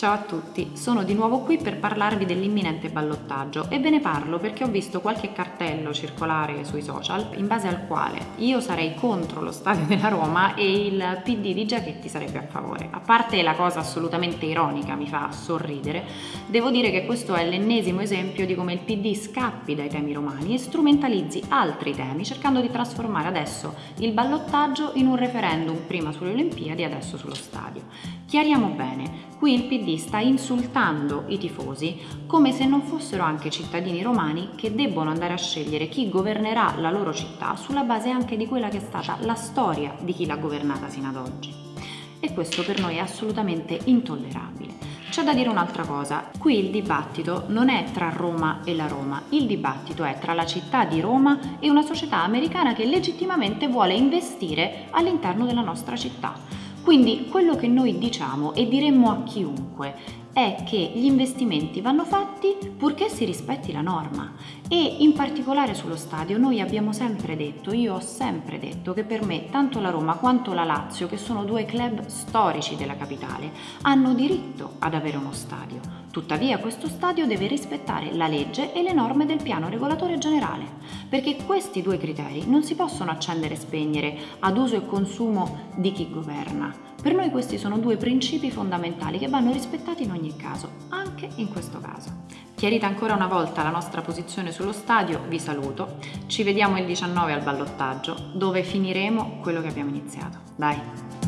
Ciao a tutti, sono di nuovo qui per parlarvi dell'imminente ballottaggio e ve ne parlo perché ho visto qualche cartello circolare sui social in base al quale io sarei contro lo stadio della Roma e il PD di Giachetti sarebbe a favore. A parte la cosa assolutamente ironica, mi fa sorridere, devo dire che questo è l'ennesimo esempio di come il PD scappi dai temi romani e strumentalizzi altri temi cercando di trasformare adesso il ballottaggio in un referendum prima sulle Olimpiadi e adesso sullo stadio. Chiariamo bene, qui il PD sta insultando i tifosi come se non fossero anche cittadini romani che debbono andare a scegliere chi governerà la loro città sulla base anche di quella che è stata la storia di chi l'ha governata sino ad oggi. E questo per noi è assolutamente intollerabile. C'è da dire un'altra cosa, qui il dibattito non è tra Roma e la Roma, il dibattito è tra la città di Roma e una società americana che legittimamente vuole investire all'interno della nostra città. Quindi quello che noi diciamo e diremmo a chiunque è che gli investimenti vanno fatti purché si rispetti la norma e in particolare sullo stadio noi abbiamo sempre detto, io ho sempre detto che per me tanto la Roma quanto la Lazio, che sono due club storici della capitale, hanno diritto ad avere uno stadio. Tuttavia questo stadio deve rispettare la legge e le norme del piano regolatore generale, perché questi due criteri non si possono accendere e spegnere ad uso e consumo di chi governa. Per noi questi sono due principi fondamentali che vanno rispettati in ogni caso, anche in questo caso. Chiarita ancora una volta la nostra posizione sullo stadio, vi saluto. Ci vediamo il 19 al ballottaggio, dove finiremo quello che abbiamo iniziato. Dai!